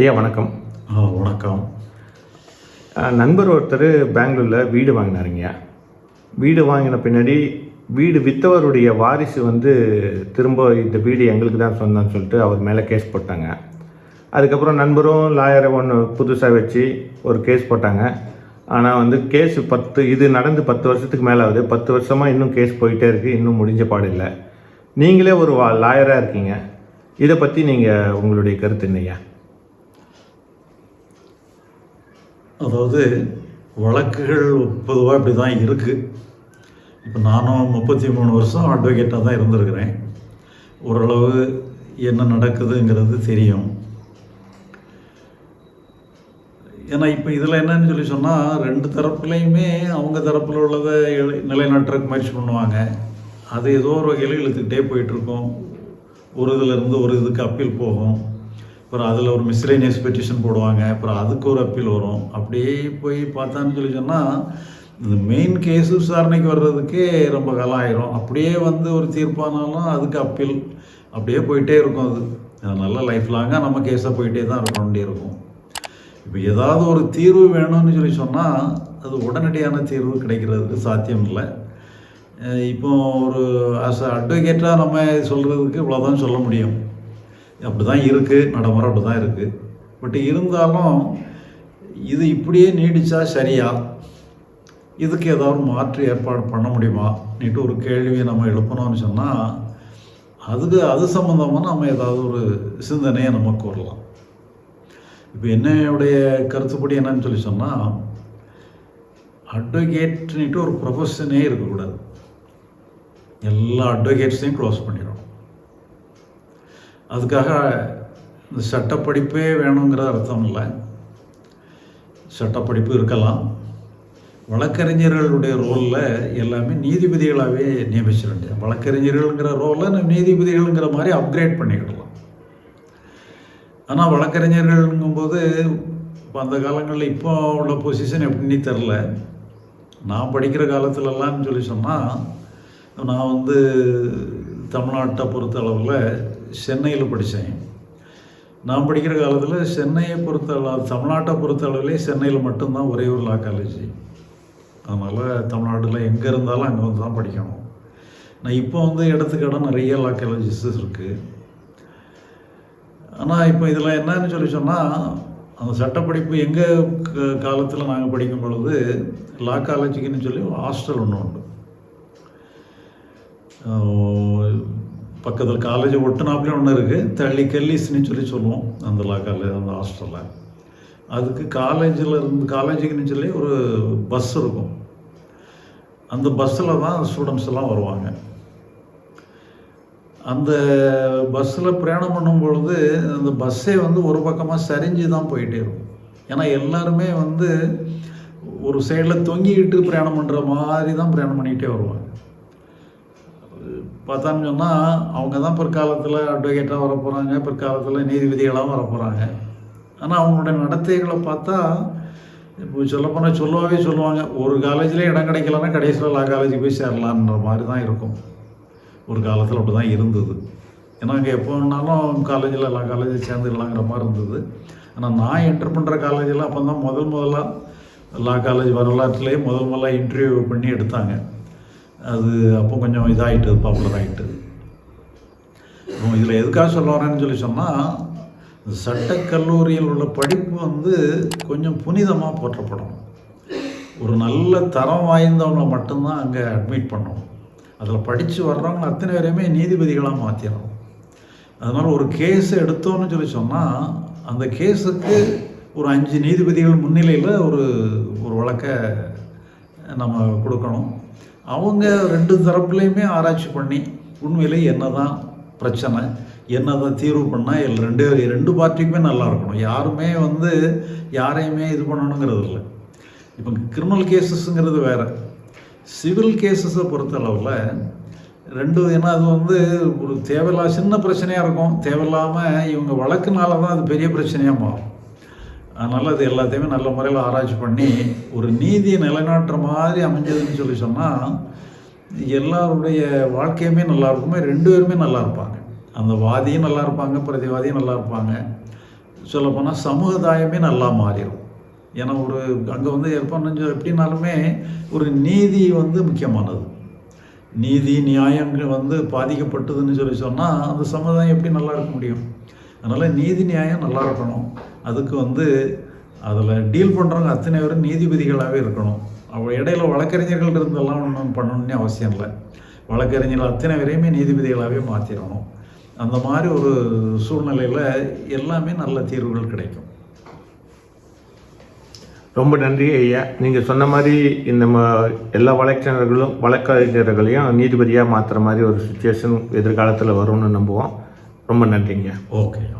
ஐயா வணக்கம். வணக்கம். நண்பர் ஒருத்தர் பெங்களூரில் வீடு வாங்கினாருங்க வீடு வாங்கின பின்னாடி வீடு விற்றவருடைய வாரிசு வந்து திரும்ப இந்த வீடு எங்களுக்கு தான் சொந்தம்னு சொல்லிட்டு அவர் மேலே கேஸ் போட்டாங்க. அதுக்கப்புறம் நண்பரும் லாயரை ஒன்று புதுசாக வச்சு ஒரு கேஸ் போட்டாங்க. ஆனால் வந்து கேஸ் பத்து இது நடந்து பத்து வருஷத்துக்கு மேலே ஆகுது. பத்து வருஷமாக இன்னும் கேஸ் போயிட்டே இருக்குது இன்னும் முடிஞ்ச இல்லை. நீங்களே ஒரு வா லாயராக இருக்கீங்க. இதை பற்றி நீங்கள் உங்களுடைய கருத்து என்னய்யா அதாவது வழக்குகள் பொதுவாக இப்படி தான் இருக்குது இப்போ நானும் முப்பத்தி மூணு வருஷம் அட்வொகேட்டாக தான் இருந்திருக்கிறேன். ஓரளவு என்ன நடக்குதுங்கிறது தெரியும். ஏன்னா இப்போ இதில் என்னன்னு சொல்லி சொன்னால் ரெண்டு தரப்புலையுமே அவங்க தரப்பில் உள்ளதை எழு- நிலைநாட்டுறதுக்கு முயற்சி பண்ணுவாங்க. அது ஏதோ ஒரு வகையில் இழுத்துக்கிட்டே போயிட்டுருக்கோம் ஒரு இதுலேருந்து ஒரு இதுக்கு அப்பீல் போகும். அப்புறம் அதில் ஒரு மிஸ்லேனியஸ் பெட்டிஷன் போடுவாங்க. அப்புறம் அதுக்கு ஒரு அப்பீல் வரும். அப்படியே போய் பார்த்தான்னு சொல்லி சொன்னால் இந்த மெயின் கேஸ் விசாரணைக்கு வர்றதுக்கே ரொம்ப காலம் ஆயிரும். அப்படியே வந்து ஒரு தீர்ப்பானாலும் அதுக்கு அப்பீல் அப்படியே போயிட்டே இருக்கும் அது. அதனால் லைஃப் லாங்காக நம்ம கேஸாக போயிட்டே தான் இருக்க வேண்டியிருக்கும் இப்போ ஏதாவது ஒரு தீர்வு வேணும்னு சொல்லி சொன்னால் அது உடனடியான தீர்வு கிடைக்கிறதுக்கு சாத்தியம் இல்லை. இப்போ ஒரு அஸ் அட்வொகேட்டாக நம்ம சொல்கிறதுக்கு இவ்வளோதான் சொல்ல முடியும். அப்படி தான் இருக்குது நடைமுறை அப்படி தான் இருக்குது பட் இருந்தாலும் இது இப்படியே நீடித்தா சரியா? இதுக்கு ஏதாவது மாற்று ஏற்பாடு பண்ண முடியுமா? நீட்டு ஒரு கேள்வியை நம்ம எழுப்பணும்னு சொன்னால் அதுக்கு அது சம்மந்தமாக நம்ம ஏதாவது ஒரு சிந்தனையை நம்ம கூறலாம். இப்போ என்னுடைய கருத்துப்படி என்னன்னு சொல்லி சொன்னால் அட்வொகேட்னுட்டு ஒரு ப்ரொஃபஷனே இருக்கக்கூடாது. எல்லா அட்வொகேட்ஸையும் க்ளோஸ் பண்ணிடணும். அதுக்காக இந்த சட்டப்படிப்பே வேணுங்கிற அர்த்தம் இல்லை சட்டப்படிப்பு இருக்கலாம். வழக்கறிஞர்களுடைய ரோலில் எல்லாமே நீதிபதிகளாகவே நியமிச்சிட வேண்டியது வழக்கறிஞர்கள்ங்கிற ரோலை நம்ம நீதிபதிகள்ங்கிற மாதிரி அப்கிரேட் பண்ணிக்கிடலாம். ஆனால் வழக்கறிஞர்கள்ங்கும்போது இப்போ அந்த காலங்களில் இப்போ உள்ள பொசிஷன் எப்படின்னு தெரில. நான் படிக்கிற காலத்துலலாம்னு சொல்லி சொன்னால் நான் வந்து தமிழ்நாட்டை பொறுத்த அளவில் சென்னையில் படித்தேன். நான் படிக்கிற காலத்தில் சென்னையை பொறுத்த அளவு தமிழ்நாட்டை பொறுத்த அளவிலே சென்னையில் மட்டும்தான் ஒரே ஒரு லா காலேஜ் அதனால் தமிழ்நாட்டில் எங்கே இருந்தாலும் அங்கே வந்து தான் படிக்கணும். நான் இப்போ வந்து இடத்துக்கடம் நிறைய லா காலேஜஸ் இருக்குது ஆனால் இப்போ இதில் என்னன்னு சொல்லி சொன்னால் அந்த சட்டப்படிப்பு எங்கள் காலத்தில் நாங்கள் படிக்கும் பொழுது லா காலேஜுக்குன்னு சொல்லி ஹாஸ்டல் ஒன்று உண்டு. பக்கத்தில் காலேஜ் ஒட்டுனாப்புலேயும் ஒன்று இருக்குது தள்ளி கெல்லிஸ்னு சொல்லி சொல்லுவோம். அந்த லா காலேஜ் அந்த ஹாஸ்டலில் அதுக்கு காலேஜில் இருந்து காலேஜுக்குன்னு சொல்லி ஒரு பஸ் இருக்கும். அந்த பஸ்ஸில் தான் ஸ்டூடெண்ட்ஸ் எல்லாம் வருவாங்க. அந்த பஸ்ஸில் பிரயாணம் பண்ணும் பொழுது அந்த பஸ்ஸே வந்து ஒரு பக்கமாக சரிஞ்சு தான் போயிட்டே இருக்கும். ஏன்னா எல்லாருமே வந்து ஒரு சைடில் தொங்கிக்கிட்டு பிரயாணம் பண்ணுற மாதிரி தான் பிரயாணம் பண்ணிக்கிட்டே வருவாங்க. பார்த்தான்னு சொன்னால் அவங்க தான் பிற்காலத்தில் அட்வொகேட்டாக வர போகிறாங்க பிற்காலத்தில் நீதிபதிகளாகவும் வர போகிறாங்க ஆனால் அவங்களுடைய நடத்தைகளை பார்த்தா இப்போ சொல்லப்போனால் சொல்லவே சொல்லுவாங்க ஒரு காலேஜில் இடம் கிடைக்கலன்னா கடைசியில் லா காலேஜுக்கு போய் சேரலான்ற மாதிரி தான் இருக்கும். ஒரு காலத்தில் அப்படி தான் இருந்தது. ஏன்னா அங்கே எப்போ வேணாலும் காலேஜில் எல்லா காலேஜில் சேர்ந்துடலாங்கிற மாதிரி இருந்தது. ஆனால் நான் என்டர் பண்ணுற காலேஜில் அப்போ தான் முதல் முதலாக லா காலேஜ் வரலாற்றுலேயே முதல் முதல்ல இன்டர்வியூ பண்ணி எடுத்தாங்க. அது அப்போ கொஞ்சம் இதாகிட்டு பாப்புலர் ஆகிட்டு இதில் எதுக்காக சொல்ல வரேன்னு சொல்லி சொன்னால் சட்டக்கல்லூரியில் உள்ள படிப்பு வந்து கொஞ்சம் புனிதமாக போற்றப்படும் ஒரு நல்ல தரம் வாய்ந்தவங்களை மட்டும்தான் அங்கே அட்மிட் பண்ணணும். அதில் படித்து வர்றவங்க அத்தனை பேரையுமே நீதிபதிகளாக மாற்றிடணும் அதனால் ஒரு கேஸ் எடுத்தோன்னு சொல்லி சொன்னால் அந்த கேஸுக்கு ஒரு அஞ்சு நீதிபதிகள் முன்னிலையில் ஒரு ஒரு வழக்கை நம்ம கொடுக்கணும். அவங்க ரெண்டு தரப்புலையுமே ஆராய்ச்சி பண்ணி உண்மையிலே என்ன தான் பிரச்சனை என்னதை தீர்வு பண்ணால் எல் ரெண்டு ரெண்டு பார்ட்டிக்குமே நல்லா இருக்கணும். யாருமே வந்து யாரையுமே இது பண்ணணுங்கிறது இல்லை. இப்போ கிரிமினல் கேசஸ்ங்கிறது வேறு. சிவில் கேசஸை பொறுத்தளவில் ரெண்டு ஏன்னா அது வந்து ஒரு தேவையில்லா சின்ன பிரச்சனையாக இருக்கும். தேவையில்லாமல் இவங்க வழக்குனால தான் அது பெரிய பிரச்சனையாக மாறும். அதனால் அது எல்லாத்தையுமே நல்ல முறையில் ஆராய்ச்சி பண்ணி ஒரு நீதியை நிலைநாட்டுற மாதிரி அமைஞ்சதுன்னு சொல்லி சொன்னால் எல்லாருடைய வாழ்க்கையுமே நல்லா இருக்குமே ரெண்டு பேருமே நல்லா இருப்பாங்க. அந்த வாதியும் நல்லா இருப்பாங்க பிரதிவாதியும் நல்லா இருப்பாங்க. சொல்லப்போனால் சமுதாயமே நல்லா மாறிடும். ஏன்னா ஒரு அங்கே வந்து ஏற்பாடு எப்படினாலுமே ஒரு நீதி வந்து முக்கியமானது. நீதி நியாயங்கள் வந்து பாதிக்கப்பட்டதுன்னு சொல்லி சொன்னால் அந்த சமுதாயம் எப்படி நல்லா இருக்க முடியும்? அதனால் நீதி நியாயம் நல்லா இருக்கணும். அதுக்கு வந்து அதில் டீல் பண்ணுறவங்க அத்தனை பேரும் நீதிபதிகளாகவே இருக்கணும். அவ இடையில வழக்கறிஞர்கள் இருந்தெல்லாம் ஒன்றும் பண்ணணும்னு அவசியம் இல்லை. வழக்கறிஞர்கள் அத்தனை பேரையுமே நீதிபதிகளாகவே மாற்றிடணும் அந்த மாதிரி ஒரு சூழ்நிலையில் எல்லாமே நல்ல தீர்வுகள் கிடைக்கும். ரொம்ப நன்றி ஐயா. நீங்கள் சொன்ன மாதிரி இந்த ம- எல்லா வழக்கறிஞர்களும் வழக்கறிஞர்களையும் நீதிபதியாக மாற்றுற மாதிரி ஒரு சுச்சுவேஷன் எதிர்காலத்தில் வரும்னு நம்புவோம். ரொம்ப நன்றிங்க. ஓகே